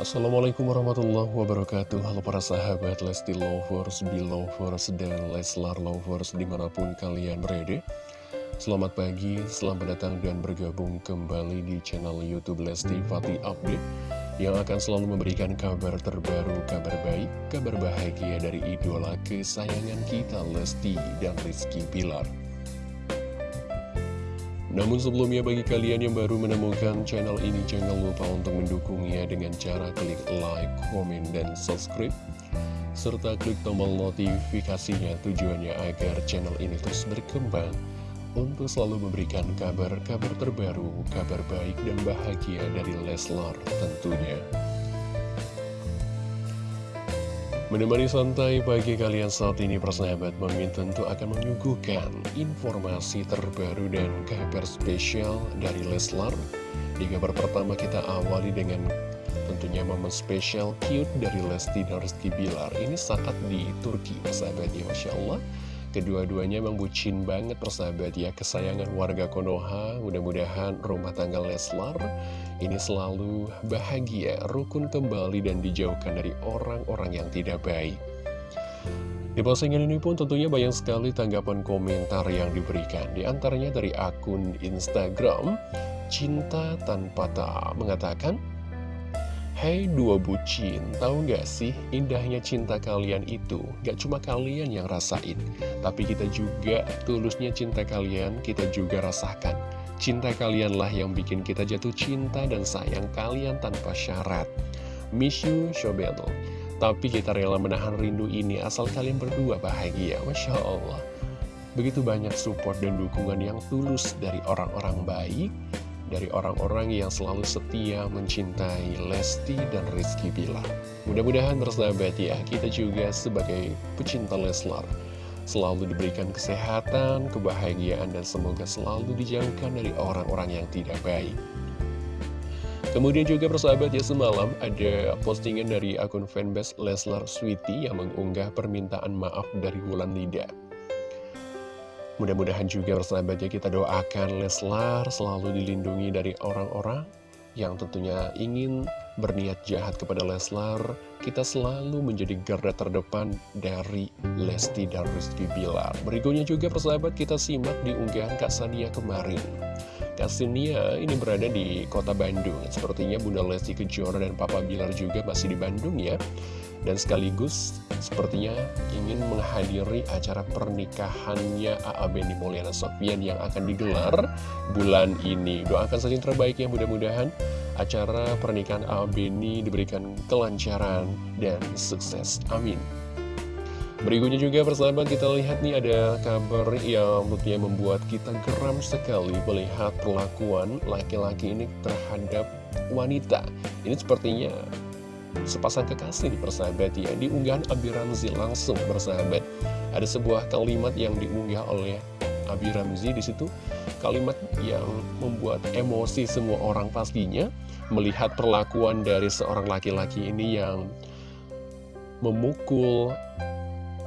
Assalamualaikum warahmatullahi wabarakatuh. Halo para sahabat Lesti Lovers, Belovers, dan Leslar Lovers di mana pun kalian berada. Selamat pagi, selamat datang dan bergabung kembali di channel Youtube Lesti Fatih Update Yang akan selalu memberikan kabar terbaru, kabar baik, kabar bahagia dari idola kesayangan kita Lesti dan Rizky Pilar namun sebelumnya bagi kalian yang baru menemukan channel ini jangan lupa untuk mendukungnya dengan cara klik like, komen, dan subscribe serta klik tombol notifikasinya tujuannya agar channel ini terus berkembang untuk selalu memberikan kabar-kabar terbaru, kabar baik dan bahagia dari Leslar tentunya. Menemani santai pagi kalian saat ini persahabat Mimin tentu akan menyuguhkan informasi terbaru dan kabar spesial dari Leslar. Di kabar pertama kita awali dengan tentunya momen spesial cute dari Lesti dan Rizky Bilar. Ini saat di Turki persahabat ya Masya Allah Kedua-duanya memang bucin banget persahabat ya. Kesayangan warga Konoha Mudah-mudahan rumah tangga Leslar Ini selalu bahagia Rukun kembali dan dijauhkan dari orang-orang yang tidak baik. Di postingan ini pun tentunya banyak sekali tanggapan komentar yang diberikan. Di antaranya dari akun Instagram Cinta Tanpa Tak mengatakan Hey, dua bucin, tahu gak sih indahnya cinta kalian itu? Gak cuma kalian yang rasain Tapi kita juga tulusnya cinta kalian kita juga rasakan. Cinta kalianlah yang bikin kita jatuh cinta dan sayang kalian tanpa syarat. Miss you, Shobelo. Tapi kita rela menahan rindu ini asal kalian berdua bahagia Masya Allah. Begitu banyak support dan dukungan yang tulus dari orang-orang baik dari orang-orang yang selalu setia mencintai Lesti dan Rizky Bilar. Mudah-mudahan bersahabat ya, kita juga sebagai pecinta Leslar selalu diberikan kesehatan, kebahagiaan, dan semoga selalu dijauhkan dari orang-orang yang tidak baik. Kemudian juga persahabat ya semalam ada postingan dari akun fanbase Leslar Sweety yang mengunggah permintaan maaf dari Wulan Lida. Mudah-mudahan juga bersahabatnya kita doakan Leslar selalu dilindungi dari orang-orang yang tentunya ingin berniat jahat kepada Leslar. Kita selalu menjadi garda terdepan dari Lesti dan Rizky Bilar. Berikutnya juga persahabat kita simak di unggahan Kak Sania kemarin. Kak ini berada di kota Bandung. Sepertinya Bunda Lesti Kejora dan Papa Bilar juga masih di Bandung ya dan sekaligus sepertinya ingin menghadiri acara pernikahannya A.A. Beni Mulyana Sofian yang akan digelar bulan ini. Doakan saja yang terbaik ya mudah-mudahan acara pernikahan A.A. Beni diberikan kelancaran dan sukses. Amin. Berikutnya juga persahabat kita lihat nih ada kabar yang tentunya membuat kita geram sekali melihat perlakuan laki-laki ini terhadap wanita. Ini sepertinya sepasang kekasih persahabat ya. Di unggahan Abi Ramzi langsung bersahabat ada sebuah kalimat yang diunggah oleh Abi Ramzi di situ. Kalimat yang membuat emosi semua orang pastinya melihat perlakuan dari seorang laki-laki ini yang memukul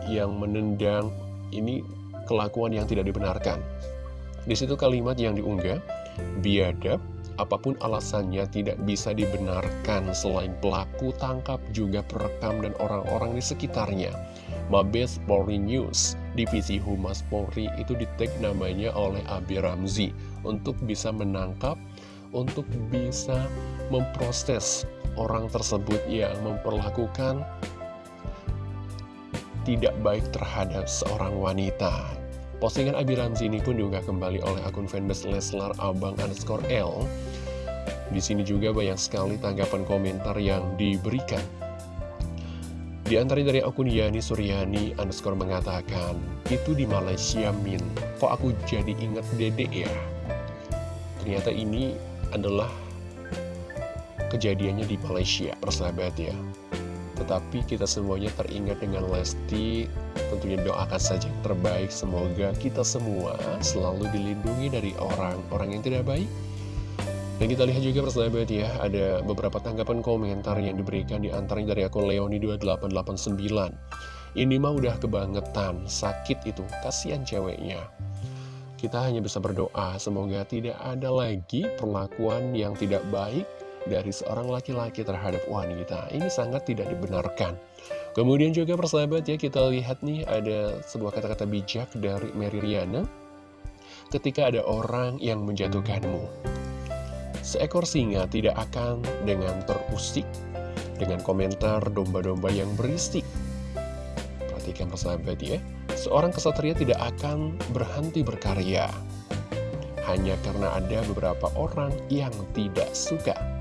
yang menendang ini kelakuan yang tidak dibenarkan di situ kalimat yang diunggah biadab apa pun alasannya tidak bisa dibenarkan selain pelaku tangkap juga perekam dan orang-orang di sekitarnya. Mabes Polri News, Divisi Humas Polri itu di tag namanya oleh Abi Ramzi untuk bisa menangkap, untuk bisa memproses orang tersebut yang memperlakukan tidak baik terhadap seorang wanita. Postingan Abi Ramzi ini pun diunggah kembali oleh akun fanbase Leslar Abang underscore L. Di sini juga banyak sekali tanggapan komentar yang diberikan. Di antara dari akun Yani Suryani underscore mengatakan, itu di Malaysia Min, kok aku jadi inget dede ya? Ternyata ini adalah kejadiannya di Malaysia, persahabat ya. Tetapi kita semuanya teringat dengan Lesti. Tentunya doakan saja yang terbaik. Semoga kita semua selalu dilindungi dari orang-orang yang tidak baik. Dan kita lihat juga persahabat ya Ada beberapa tanggapan komentar yang diberikan di antaranya dari akun Leoni2889 Ini mah udah kebangetan, sakit itu, kasihan ceweknya. Kita hanya bisa berdoa, semoga tidak ada lagi perlakuan yang tidak baik dari seorang laki-laki terhadap wanita. Ini sangat tidak dibenarkan. Kemudian juga persahabat ya, kita lihat nih ada sebuah kata-kata bijak dari Mary Riana. Ketika ada orang yang menjatuhkanmu, seekor singa tidak akan dengan terusik, dengan komentar domba-domba yang berisik. Perhatikan persahabat ya, seorang kesatria tidak akan berhenti berkarya hanya karena ada beberapa orang yang tidak suka.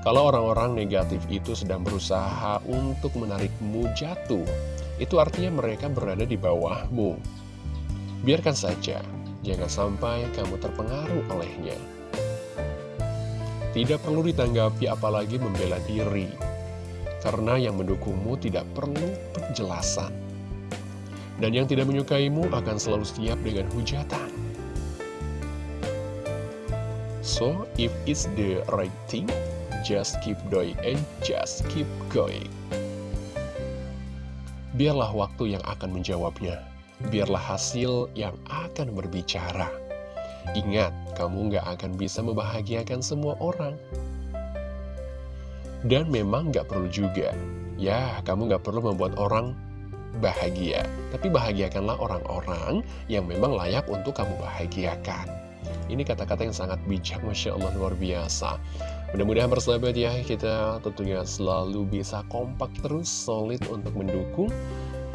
Kalau orang-orang negatif itu sedang berusaha untuk menarikmu jatuh, itu artinya mereka berada di bawahmu. Biarkan saja, jangan sampai kamu terpengaruh olehnya. Tidak perlu ditanggapi apalagi membela diri, karena yang mendukungmu tidak perlu penjelasan. Dan yang tidak menyukaimu akan selalu siap dengan hujatan. So, if it's the right thing, just keep doing and just keep going. Biarlah waktu yang akan menjawabnya. Biarlah hasil yang akan berbicara. Ingat, kamu gak akan bisa membahagiakan semua orang. Dan memang gak perlu juga. Ya, kamu gak perlu membuat orang bahagia. Tapi bahagiakanlah orang-orang yang memang layak untuk kamu bahagiakan. Ini kata-kata yang sangat bijak, Masya Allah, luar biasa. Mudah-mudahan persahabat ya, kita tentunya selalu bisa kompak terus, solid untuk mendukung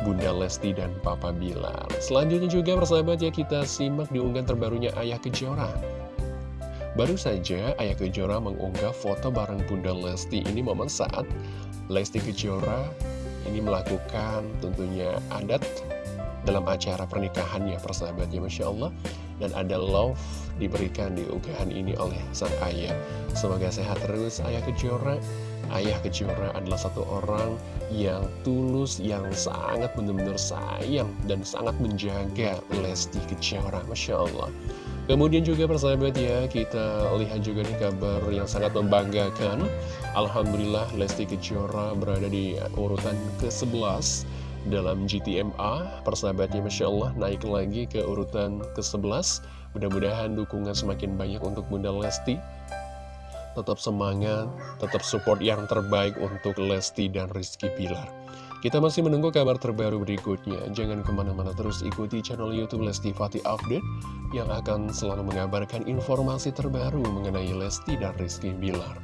Bunda Lesti dan Papa Bilar. Selanjutnya juga persahabat ya, kita simak di unggahan terbarunya Ayah Kejora. Baru saja Ayah Kejora mengunggah foto bareng Bunda Lesti. Ini momen saat Lesti Kejora ini melakukan tentunya adat dalam acara pernikahannya persahabatnya Masya Allah dan ada love diberikan di unggahan ini oleh sang ayah. Semoga sehat terus ayah Kejora. Ayah Kejora adalah satu orang yang tulus, yang sangat benar-benar sayang dan sangat menjaga Lesti Kejora. Masya Allah. Kemudian juga persahabat ya, kita lihat juga nih kabar yang sangat membanggakan. Alhamdulillah Lesti Kejora berada di urutan ke-11 dalam GTMA persahabatnya Masya Allah naik lagi ke urutan ke-11 mudah-mudahan dukungan semakin banyak untuk Bunda Lesti. Tetap semangat, tetap support yang terbaik untuk Lesti dan Rizky Pilar kita masih menunggu kabar terbaru berikutnya. Jangan ke mana-mana terus ikuti channel Youtube Lesti Fatih Update yang akan selalu mengabarkan informasi terbaru mengenai Lesti dan Rizky Pilar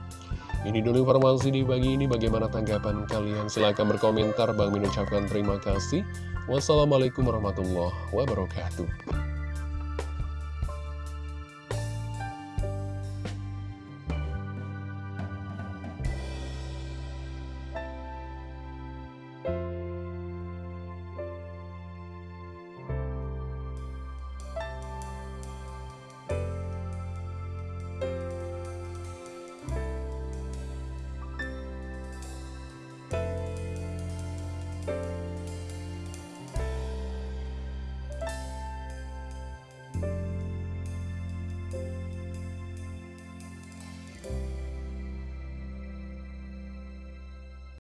ini dulu informasi di pagi ini, bagaimana tanggapan kalian? Silahkan berkomentar, Bang Min ucapkan terima kasih. Wassalamualaikum warahmatullahi wabarakatuh.